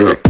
Yeah.